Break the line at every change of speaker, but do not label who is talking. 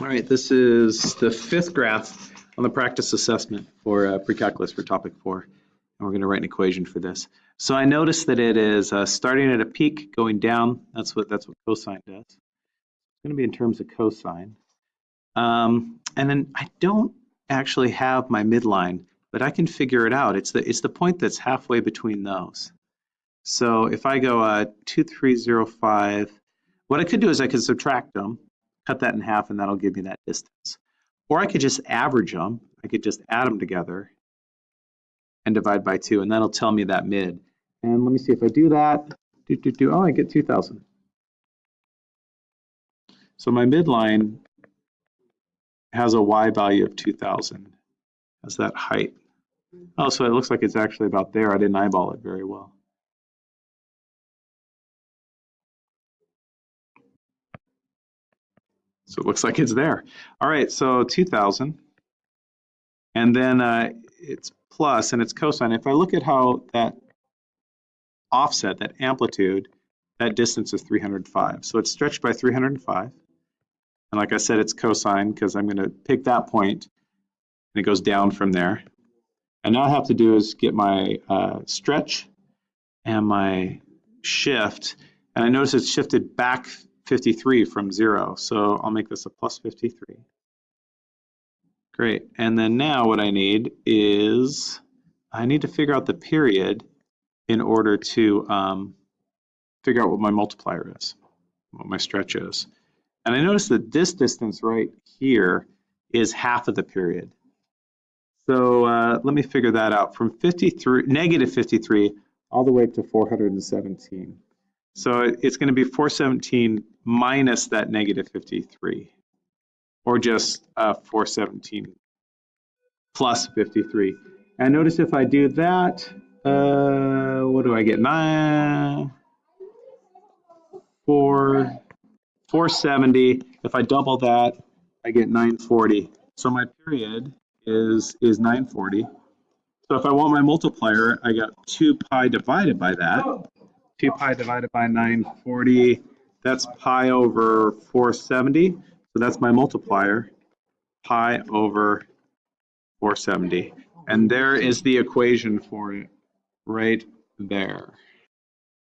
All right, this is the fifth graph on the practice assessment for uh, pre-calculus for topic four. And we're going to write an equation for this. So I notice that it is uh, starting at a peak, going down. That's what that's what cosine does. It's going to be in terms of cosine. Um, and then I don't actually have my midline, but I can figure it out. It's the it's the point that's halfway between those. So if I go uh, 2305, what I could do is I could subtract them cut that in half and that'll give me that distance. Or I could just average them. I could just add them together and divide by two, and that'll tell me that mid. And let me see if I do that. Do, do, do. Oh, I get 2,000. So my midline has a y value of 2,000 as that height. Oh, so it looks like it's actually about there. I didn't eyeball it very well. So it looks like it's there. All right, so 2,000. And then uh, it's plus and it's cosine. If I look at how that offset, that amplitude, that distance is 305. So it's stretched by 305. And like I said, it's cosine because I'm going to pick that point and it goes down from there. And now I have to do is get my uh, stretch and my shift. And I notice it's shifted back 53 from zero. So I'll make this a plus 53. Great. And then now what I need is I need to figure out the period in order to um, figure out what my multiplier is, what my stretch is. And I notice that this distance right here is half of the period. So uh, let me figure that out from 53, negative 53 all the way to 417. So it's going to be 417 minus that negative 53, or just uh, 417 plus 53. And notice if I do that, uh, what do I get? Nine, four, 470. If I double that, I get 940. So my period is is 940. So if I want my multiplier, I got 2 pi divided by that. 2 pi divided by 940, that's pi over 470. So that's my multiplier, pi over 470. And there is the equation for it right there.